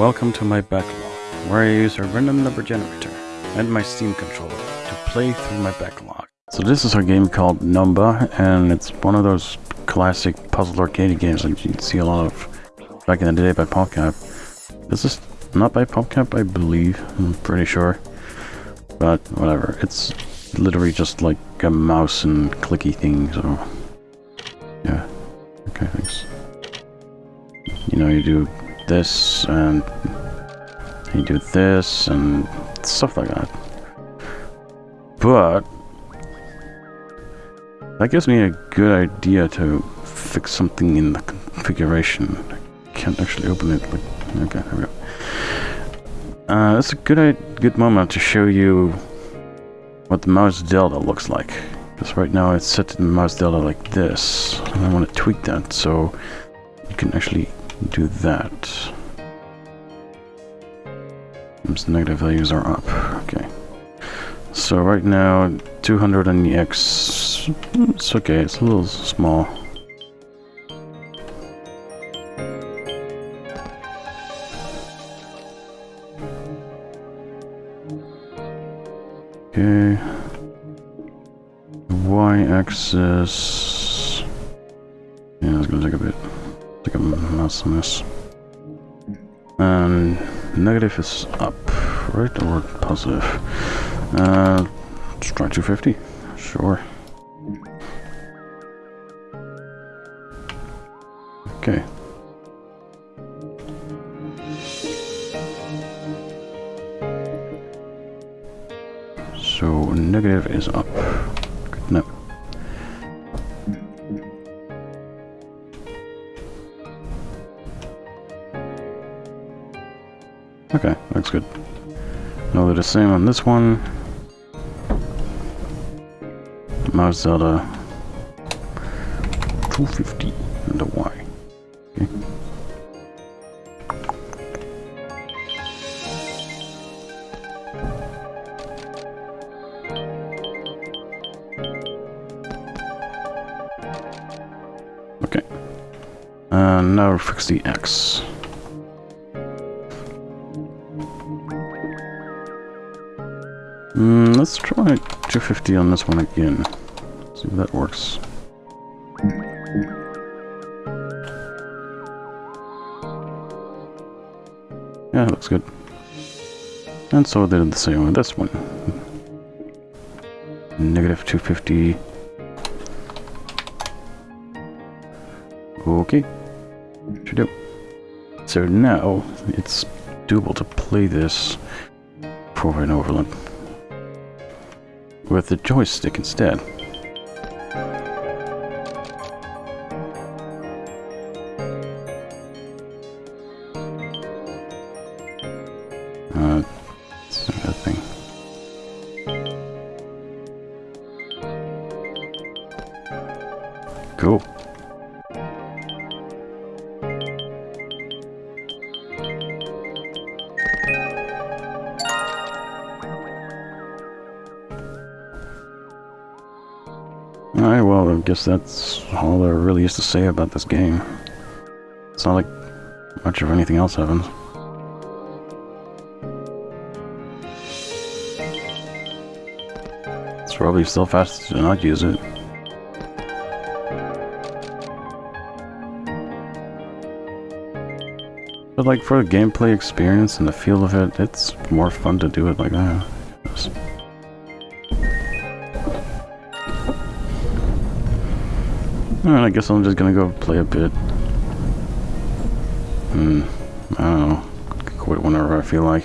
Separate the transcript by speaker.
Speaker 1: Welcome to my backlog, where I use a random number generator and my Steam controller to play through my backlog. So this is a game called Numba, and it's one of those classic puzzle arcade games that you see a lot of back in the day by PopCap. This is not by PopCap, I believe. I'm pretty sure. But whatever. It's literally just like a mouse and clicky thing, so... Yeah. Okay, thanks. You know, you do this, and you do this, and stuff like that. But... That gives me a good idea to fix something in the configuration. I can't actually open it, but... Okay, there we go. Uh, a good good moment to show you what the mouse delta looks like. Because right now it's set in mouse delta like this. And I want to tweak that so you can actually do that. The negative values are up. Okay. So right now, 200 on the X. It's okay, it's a little small. Okay. Y-axis. Yeah, it's gonna take a bit. Take a on this. And negative is up, right? Or positive? Uh, try 250. Sure. Okay. So negative is up. Okay, looks good. Now they're the same on this one. Mouse delta 250 and a Y. Okay. Okay. And now fix the X. Mm, let's try 250 on this one again. See if that works. Yeah, looks good. And so they did the same with this one. Negative 250. Okay. Should do. So now it's doable to play this for an overland with the joystick instead. Uh, that thing. Cool. Alright, well, I guess that's all there really is to say about this game. It's not like much of anything else happens. It's probably still faster to not use it. But like for the gameplay experience and the feel of it, it's more fun to do it like that. Alright, I guess I'm just gonna go play a bit. Hmm. I don't know. Quit whenever I feel like.